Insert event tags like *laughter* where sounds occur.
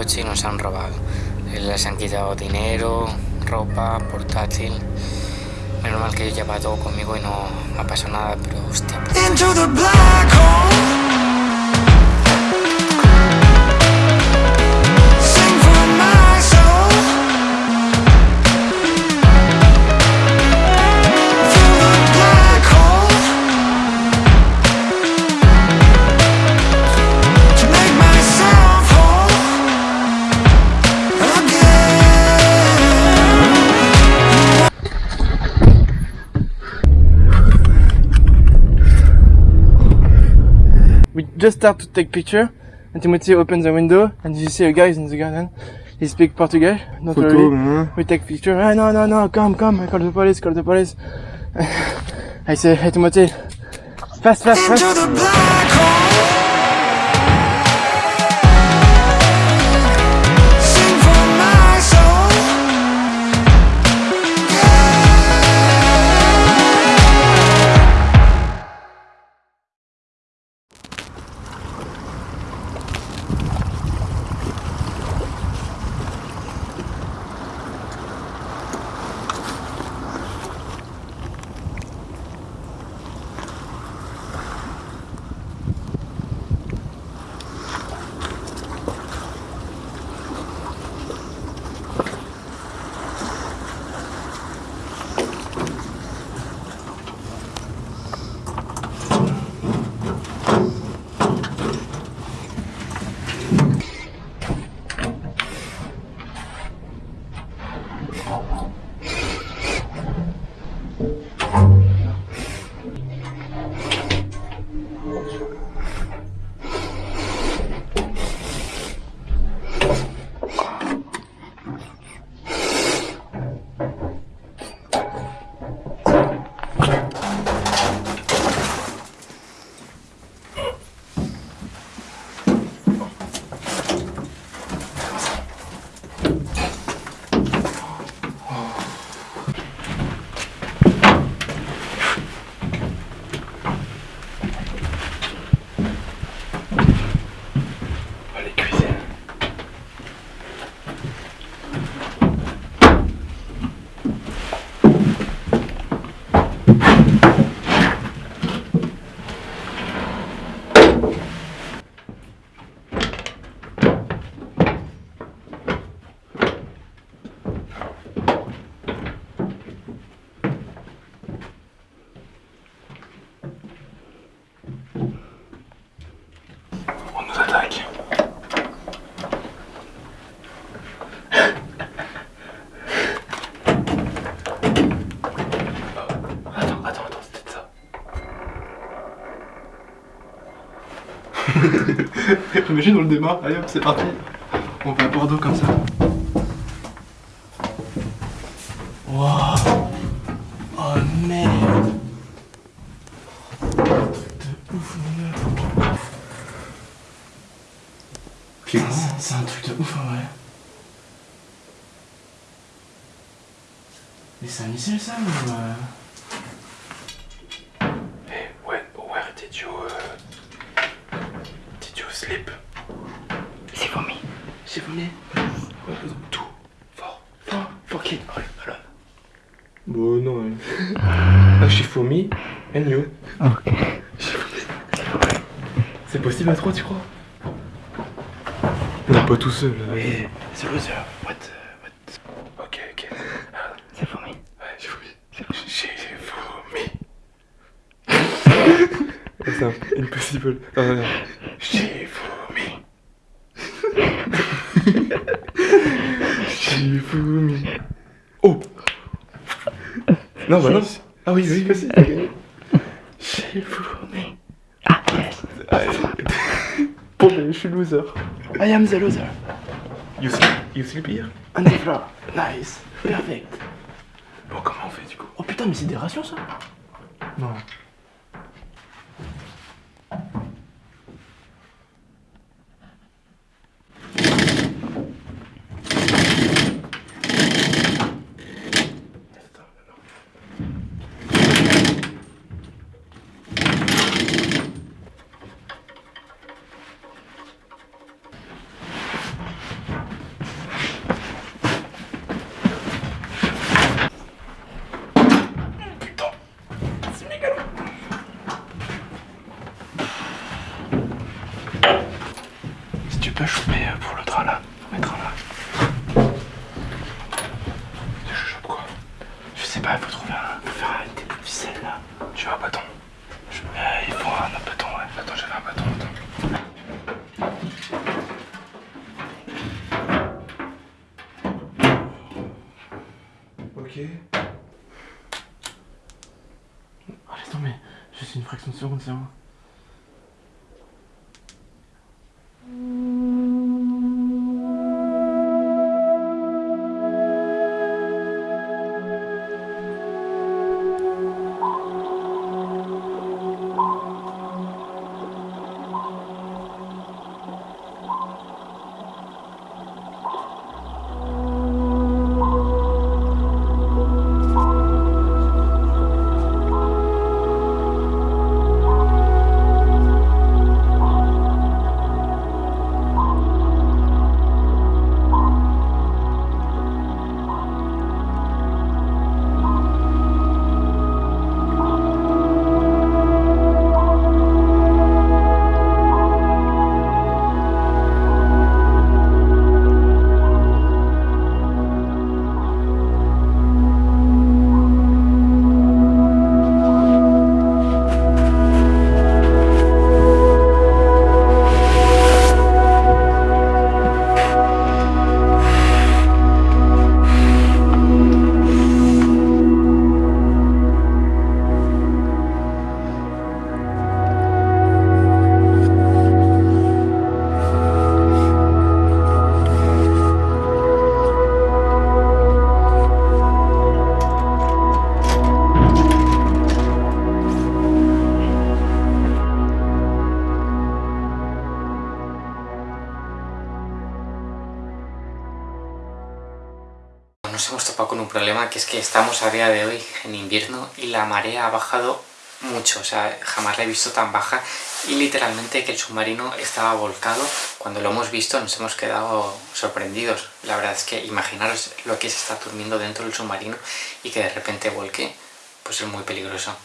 coche y nos han robado. Les han quitado dinero, ropa, portátil. Menos mal que yo llevaba todo conmigo y no me ha pasado nada, pero hostia. Just start to take picture, and Timothy opens the window, and you see a guy in the garden. He speak Portuguese. Don't worry. We take picture. Ah, no, no, no, come, come. I call the police, call the police. *laughs* I say, hey, Timothy, fast, fast, Into fast. Imagine on le démarre, allez hop, c'est parti. On va à Bordeaux comme ça. Wow. Oh merde. De ouf. Putain, c'est un truc de ouf en vrai. Mais c'est un missile ça ou euh... Hey, when, where did you uh, did you sleep? C'est vomi. J'ai vomi. Tout fort, fort, fort qui? Ouais, alors. Bon non. hein. ah, j'ai vomi and you? Ok. C'est possible à trois, tu crois? On n'est pas tout seul. Là. Oui, c'est loser. What, uh, what? Ok, ok. Ah, c'est vomi. ouais, j'ai vomi. J'ai vomi. *laughs* c'est impossible. Ah, non. J'ai vomi. Oh Non, bah non. Ah oui, oui, vas-y. t'as gagné. Ah, yes. Bon, ben, je suis loser. I am the loser. You sleep, you sleep here? On the floor. Nice. Perfect. Bon, comment on fait du coup? Oh putain, mais c'est des rations ça? Non. sais pas, il faut trouver un. Faut faire une tête de ficelle là. Tu veux un bâton? Eh, il faut un bâton, ouais. Attends, j'avais un bâton, attends. Ok. Oh, laisse tomber, juste une fraction de seconde, c'est moi. Problema que es que estamos a día de hoy en invierno y la marea ha bajado mucho, o sea, jamás la he visto tan baja y literalmente que el submarino estaba volcado. Cuando lo hemos visto nos hemos quedado sorprendidos. La verdad es que imaginaros lo que es estar durmiendo dentro del submarino y que de repente volque, pues es muy peligroso.